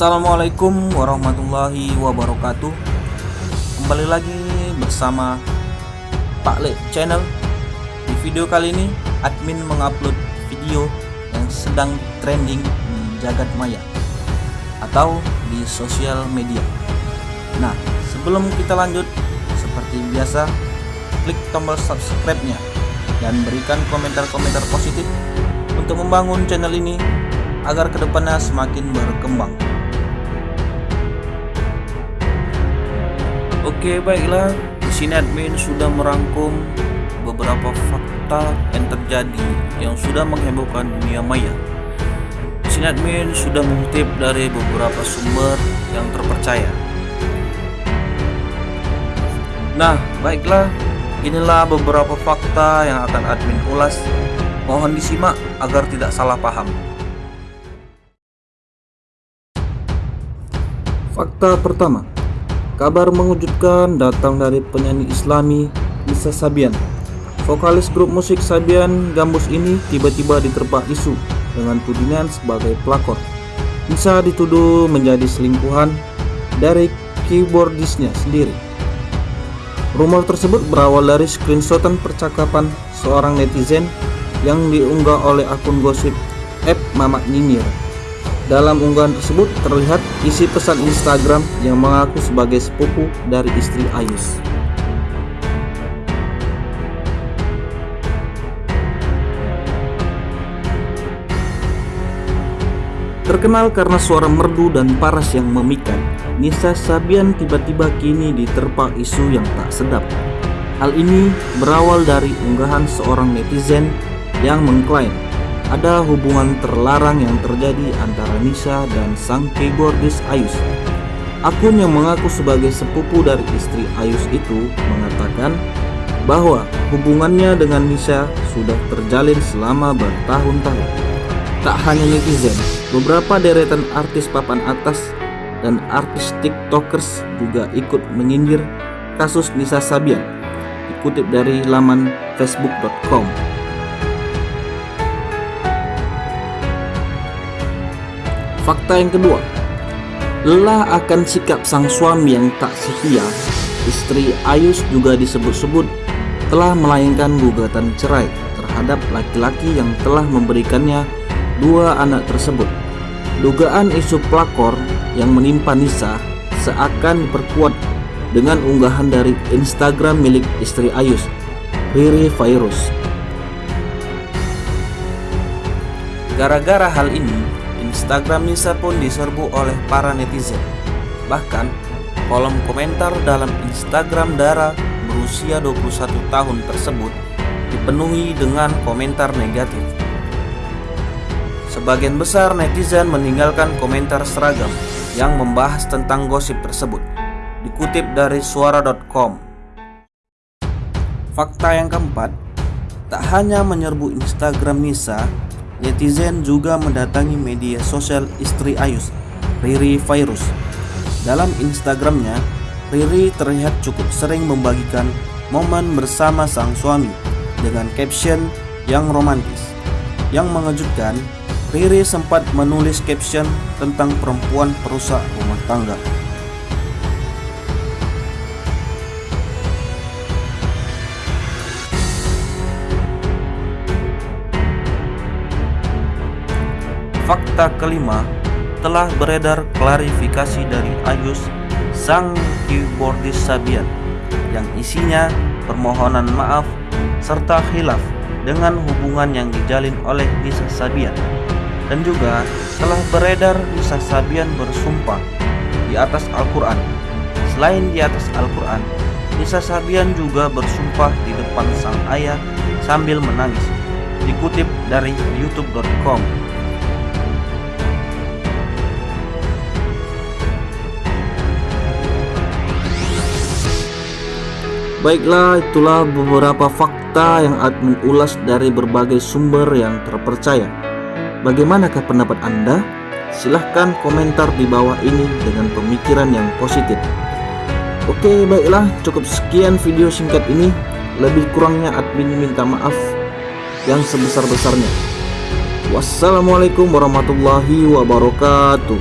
Assalamualaikum warahmatullahi wabarakatuh. Kembali lagi bersama Pak Le Channel. Di video kali ini admin mengupload video yang sedang trending di jagat maya Atau di sosial media. Nah sebelum kita lanjut Seperti biasa klik tombol subscribe-nya Dan berikan komentar-komentar positif Untuk membangun channel ini agar ke depannya semakin berkembang. Oke baiklah, di sini admin sudah merangkum beberapa fakta yang terjadi yang sudah menghebohkan dunia maya. Di sini admin sudah mengutip dari beberapa sumber yang terpercaya. Nah, baiklah, inilah beberapa fakta yang akan admin ulas. Mohon disimak agar tidak salah paham. Fakta pertama, kabar mengejutkan datang dari penyanyi Islami Nisa Sabian. Vokalis grup musik Sabian Gambus ini tiba-tiba diterpa isu dengan tudingan sebagai pelakor. Nisa dituduh menjadi selingkuhan dari keyboardisnya sendiri. Rumor tersebut berawal dari screenshotan percakapan seorang netizen yang diunggah oleh akun gosip App Mamak Nyinyir dalam unggahan tersebut terlihat isi pesan Instagram yang mengaku sebagai sepupu dari istri Ayus. Terkenal karena suara merdu dan paras yang memikat, Nisa Sabian tiba-tiba kini diterpa isu yang tak sedap. Hal ini berawal dari unggahan seorang netizen yang mengklaim ada hubungan terlarang yang terjadi antara Nisa dan sang keyboardis Ayus. Akun yang mengaku sebagai sepupu dari istri Ayus itu mengatakan bahwa hubungannya dengan Nisa sudah terjalin selama bertahun-tahun. Tak hanya netizen, beberapa deretan artis papan atas dan artis tiktokers juga ikut menyindir kasus Nisa Sabian dikutip dari laman facebook.com Fakta yang kedua, lelah akan sikap sang suami yang tak setia, istri Ayus juga disebut-sebut telah melayangkan gugatan cerai terhadap laki-laki yang telah memberikannya dua anak tersebut. Dugaan isu pelakor yang menimpa Nisa seakan diperkuat dengan unggahan dari Instagram milik istri Ayus, Riri Virus. Gara-gara hal ini, Instagram Nisa pun diserbu oleh para netizen. Bahkan, kolom komentar dalam Instagram Dara berusia 21 tahun tersebut dipenuhi dengan komentar negatif. Sebagian besar netizen meninggalkan komentar seragam yang membahas tentang gosip tersebut. Dikutip dari suara.com. Fakta yang keempat, tak hanya menyerbu Instagram Nisa, Netizen juga mendatangi media sosial istri Ayus, Riri Virus. Dalam Instagramnya, Riri terlihat cukup sering membagikan momen bersama sang suami dengan caption yang romantis. Yang mengejutkan, Riri sempat menulis caption tentang perempuan perusak rumah tangga. Fakta kelima, telah beredar klarifikasi dari Ayus sang keyboardis Sabian yang isinya permohonan maaf serta khilaf dengan hubungan yang dijalin oleh Nisa Sabian. Dan juga telah beredar Nisa Sabian bersumpah di atas Al-Quran. Selain di atas Al-Quran Nisa Sabian juga bersumpah di depan sang ayah sambil menangis. Dikutip dari youtube.com Baiklah, itulah beberapa fakta yang admin ulas dari berbagai sumber yang terpercaya. Bagaimanakah pendapat Anda? Silahkan komentar di bawah ini dengan pemikiran yang positif. Oke, baiklah, cukup sekian video singkat ini. Lebih kurangnya admin minta maaf yang sebesar-besarnya. Wassalamualaikum warahmatullahi wabarakatuh.